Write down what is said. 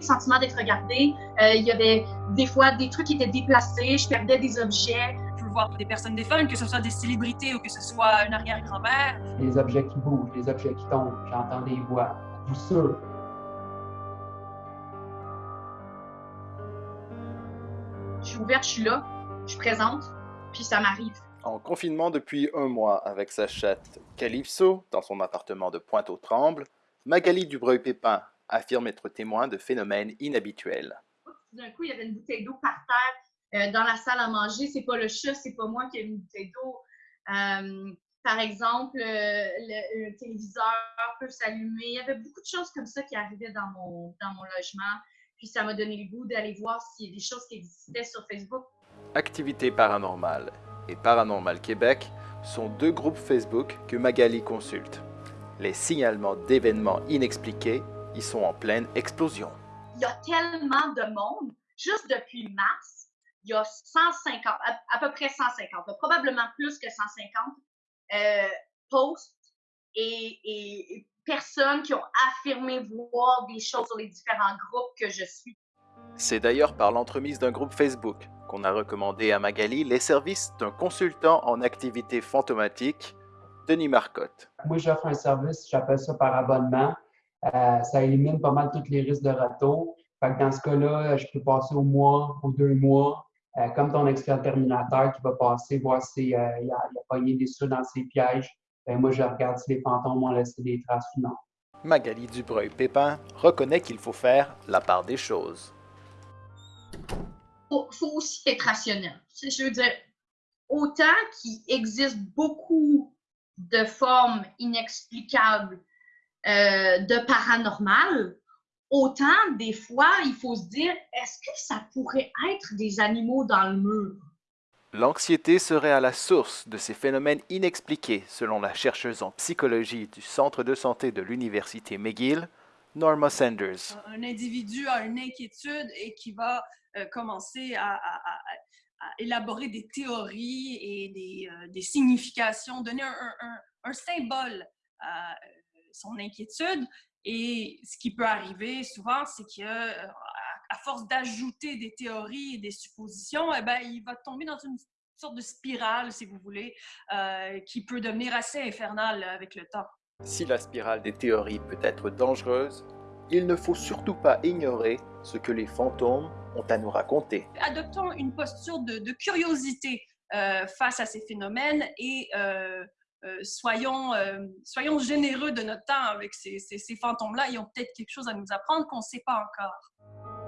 le sentiment d'être regardée. Euh, il y avait des fois des trucs qui étaient déplacés, je perdais des objets. Je peux voir des personnes défuntes, que ce soit des célébrités ou que ce soit une arrière-grand-mère. Les objets qui bougent, les objets qui tombent, j'entends des voix, tout ça. Je suis ouverte, je suis là, je suis présente, puis ça m'arrive. En confinement depuis un mois avec sa chatte Calypso dans son appartement de Pointe-aux-Trembles, Magali Dubreuil-Pépin affirme être témoin de phénomènes inhabituels. D'un coup, il y avait une bouteille d'eau par terre euh, dans la salle à manger. C'est pas le chat, c'est pas moi qui ai une bouteille d'eau. Euh, par exemple, euh, le, téléviseur peut s'allumer. Il y avait beaucoup de choses comme ça qui arrivaient dans mon, dans mon logement. Puis ça m'a donné le goût d'aller voir s'il y a des choses qui existaient sur Facebook. Activité paranormale et Paranormal Québec sont deux groupes Facebook que Magali consulte. Les signalements d'événements inexpliqués y sont en pleine explosion. Il y a tellement de monde, juste depuis mars, il y a 150, à, peu près 150, probablement plus que 150 euh, posts et, et personnes qui ont affirmé voir des choses sur les différents groupes que je suis. C'est d'ailleurs par l'entremise d'un groupe Facebook qu'on a recommandé à Magali les services d'un consultant en activité fantomatique, Denis Marcotte. Moi, j'offre un service, j'appelle ça par abonnement. Euh, ça élimine pas mal tous les risques de retour. Fait dans ce cas-là, je peux passer au mois, ou deux mois, euh, comme ton expert terminateur qui va passer, voir s'il euh, il a, a pogné des sous dans ses pièges. Ben, moi, je regarde si les fantômes ont laissé des traces ou non. Magali Dubreuil-Pépin reconnaît qu'il faut faire la part des choses faut, faut aussi être rationnel. Je veux dire, autant qu'il existe beaucoup de formes inexplicables euh, de paranormal, autant des fois, il faut se dire, est-ce que ça pourrait être des animaux dans le mur? L'anxiété serait à la source de ces phénomènes inexpliqués, selon la chercheuse en psychologie du Centre de santé de l'Université McGill, Norma Sanders. Un individu a une inquiétude et qui va euh, commencer à, élaborer des théories et des, euh, significations, donner un, symbole à euh, son inquiétude. Et ce qui peut arriver souvent, c'est qu'à à force d'ajouter des théories et des suppositions, eh ben, il va tomber dans une sorte de spirale, si vous voulez, qui peut devenir assez infernale avec le temps. Si la spirale des théories peut être dangereuse, il ne faut surtout pas ignorer ce que les fantômes ont à nous raconter. Adoptons une posture de, curiosité euh, face à ces phénomènes et euh, euh, soyons, soyons généreux de notre temps avec ces, ces fantômes-là. Ils ont peut-être quelque chose à nous apprendre qu'on ne sait pas encore.